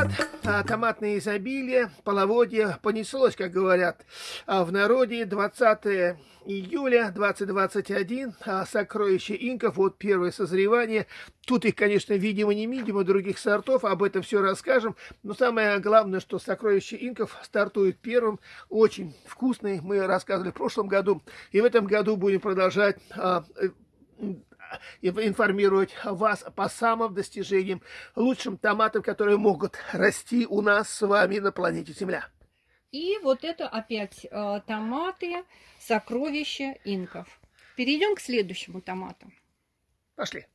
Томат, а, томатное изобилие, половодье понеслось, как говорят а, в народе. 20 июля 2021, а, сокровище инков, вот первое созревание. Тут их, конечно, видимо, не видимо, других сортов, об этом все расскажем. Но самое главное, что сокровище инков стартует первым, очень вкусный, мы рассказывали в прошлом году. И в этом году будем продолжать а, информировать вас по самым достижениям, лучшим томатам, которые могут расти у нас с вами на планете Земля. И вот это опять э, томаты, сокровища инков. Перейдем к следующему томату. Пошли.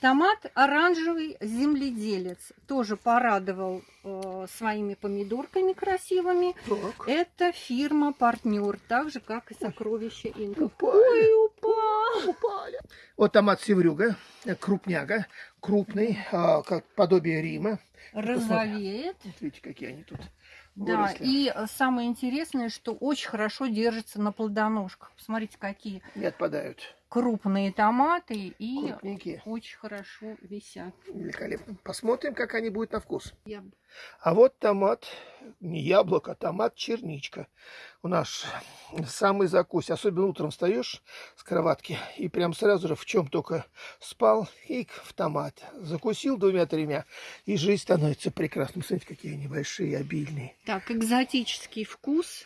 Томат оранжевый земледелец тоже порадовал э, своими помидорками красивыми. Так. Это фирма партнер, так же как и сокровища инков. Упали. Ой, упал. Упали. Вот томат севрюга, э, крупняга, крупный, а, как подобие Рима. Розовеет. Вот, видите, какие они тут. Да, и э, самое интересное, что очень хорошо держится на плодоножках. Посмотрите, какие. Не отпадают крупные томаты и Крупненькие. очень хорошо висят. Великолепно. Посмотрим, как они будут на вкус. Я... А вот томат, не яблоко, а томат черничка. У нас самый закус. Особенно утром встаешь с кроватки и прям сразу же в чем только спал и в томат. Закусил двумя-тремя, и жизнь становится прекрасной. Смотрите, какие они большие, обильные. Так, экзотический вкус.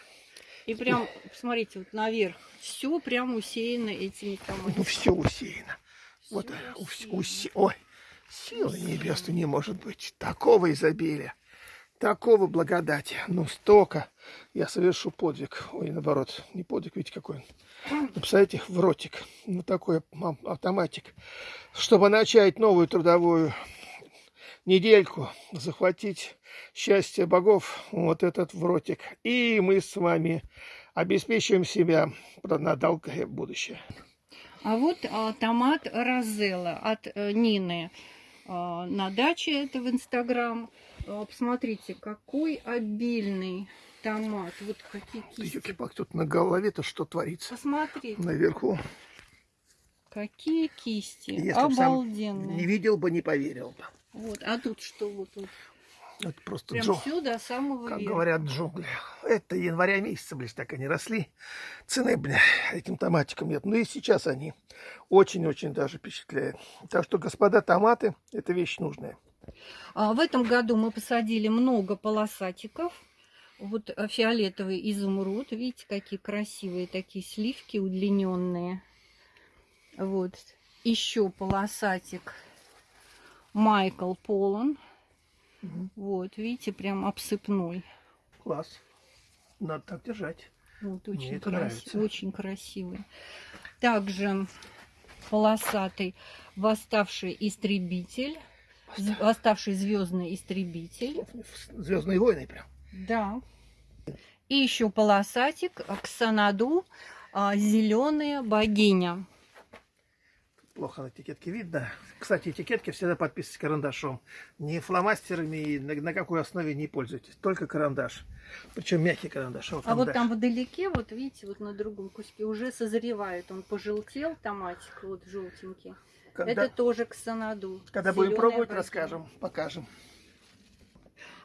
И прям, посмотрите, вот наверх, все прям усеяно этими томатами. Ну, все усеяно. Всё вот, усеяно. Усе... ой, сила небесная не может быть. Такого изобилия, такого благодати. Ну, столько. Я совершу подвиг. Ой, наоборот, не подвиг, видите, какой он. Представляете, в ротик. Ну, такой автоматик. Чтобы начать новую трудовую недельку, захватить счастье богов, вот этот вротик. И мы с вами обеспечиваем себя на долгое будущее. А вот а, томат Розелла от а, Нины а, на даче, это в Инстаграм. А, посмотрите, какой обильный томат. Вот какие кисти. Ёлки-палки, тут на голове-то что творится? Посмотрите. Наверху. Какие кисти. Если Обалденные. не видел бы, не поверил бы. Вот, а тут что вот тут? Это просто Прям джо... все до самого Как верха. говорят, джунгли. Это января месяца, блин, так они росли. Цены, блин, этим томатикам нет. Ну и сейчас они очень-очень даже впечатляют. Так что, господа, томаты – это вещь нужная. А в этом году мы посадили много полосатиков. Вот э, фиолетовый изумруд. Видите, какие красивые такие сливки удлиненные. Вот. Еще полосатик Майкл Полон. Угу. Вот, видите, прям обсыпной. Класс. Надо так держать. Вот, очень, крас... очень красивый. Также полосатый восставший истребитель. Восставший звездный истребитель. Звездные войны прям. Да. И еще полосатик Ксанаду, а, зеленая богиня плохо на этикетке видно. Кстати, этикетки всегда подписывайтесь карандашом. Не фломастерами на, на какой основе не пользуйтесь. Только карандаш. Причем мягкий карандаш. Вот а вот там вдалеке, вот видите, вот на другом куске уже созревает. Он пожелтел, томатик, вот желтенький. Когда, Это тоже ксанаду. Когда будем пробовать, богиня. расскажем, покажем.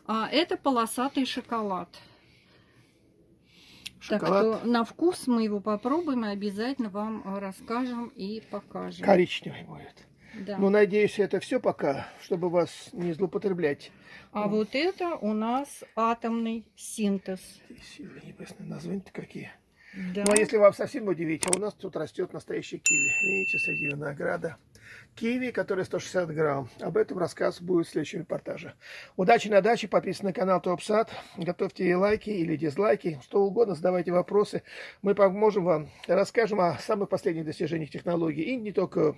А это полосатый шоколад. Шоколад. Так что на вкус мы его попробуем и обязательно вам э, расскажем и покажем. Коричневый будет. Да. Ну, надеюсь, это все пока, чтобы вас не злоупотреблять. А вот, вот это у нас атомный синтез. Силы небесные, названия-то какие. Да. Ну, а если вам совсем удивить, а у нас тут растет настоящий киви. Видите, среди винограда киви, который 160 грамм. Об этом рассказ будет в следующем репортаже. Удачи на даче, подписывайтесь на канал Топсад, готовьте лайки или дизлайки, что угодно, задавайте вопросы. Мы поможем вам, расскажем о самых последних достижениях технологий. И не только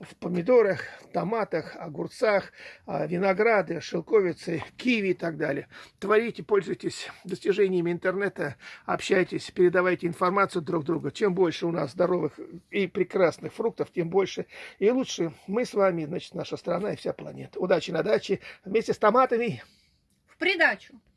в помидорах, томатах, огурцах, а винограде, шелковице, киви и так далее. Творите, пользуйтесь достижениями интернета, общайтесь, передавайте информацию друг другу. Чем больше у нас здоровых и прекрасных фруктов, тем больше и лучше мы с вами, значит, наша страна и вся планета. Удачи на даче вместе с томатами. В придачу.